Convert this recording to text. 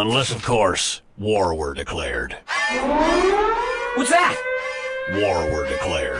Unless, of course, war were declared. What's that? War were declared.